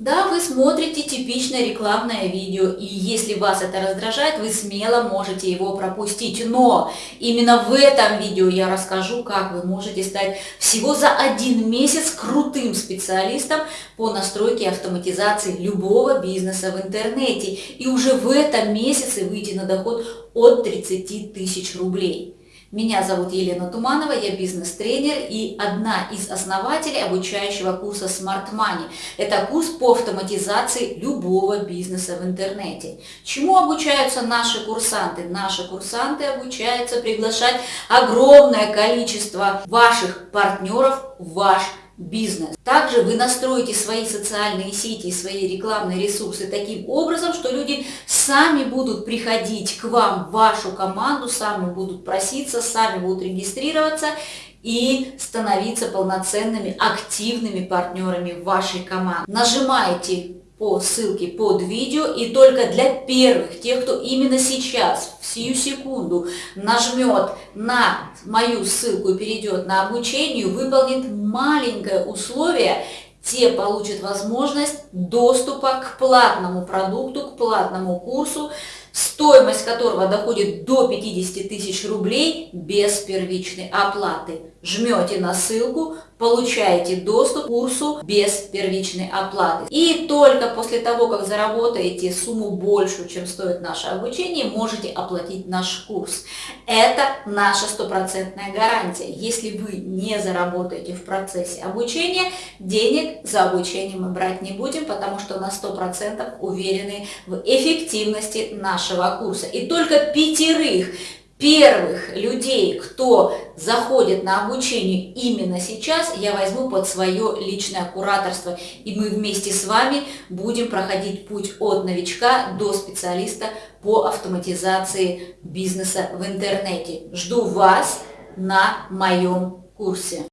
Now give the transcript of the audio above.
Да, вы смотрите типичное рекламное видео, и если вас это раздражает, вы смело можете его пропустить. Но именно в этом видео я расскажу, как вы можете стать всего за один месяц крутым специалистом по настройке автоматизации любого бизнеса в интернете. И уже в этом месяце выйти на доход от 30 тысяч рублей. Меня зовут Елена Туманова, я бизнес-тренер и одна из основателей обучающего курса Smart Money. Это курс по автоматизации любого бизнеса в интернете. Чему обучаются наши курсанты? Наши курсанты обучаются приглашать огромное количество ваших партнеров в ваш бизнес. Также вы настроите свои социальные сети и свои рекламные ресурсы таким образом, что люди сами будут приходить к вам, в вашу команду, сами будут проситься, сами будут регистрироваться и становиться полноценными, активными партнерами вашей команде. Нажимаете по ссылке под видео и только для первых, тех, кто именно сейчас, в сию секунду нажмет на мою ссылку и перейдет на обучение, выполнит маленькое условие, те получат возможность доступа к платному продукту, к платному курсу, стоимость которого доходит до 50 тысяч рублей без первичной оплаты. Жмете на ссылку, получаете доступ к курсу без первичной оплаты. И только после того, как заработаете сумму большую, чем стоит наше обучение, можете оплатить наш курс. Это наша стопроцентная гарантия. Если вы не заработаете в процессе обучения, денег за обучение мы брать не будем, потому что на 100% уверены в эффективности нашего курса. И только пятерых первых людей, кто заходит на обучение именно сейчас, я возьму под свое личное кураторство. И мы вместе с вами будем проходить путь от новичка до специалиста по автоматизации бизнеса в интернете. Жду вас на моем курсе.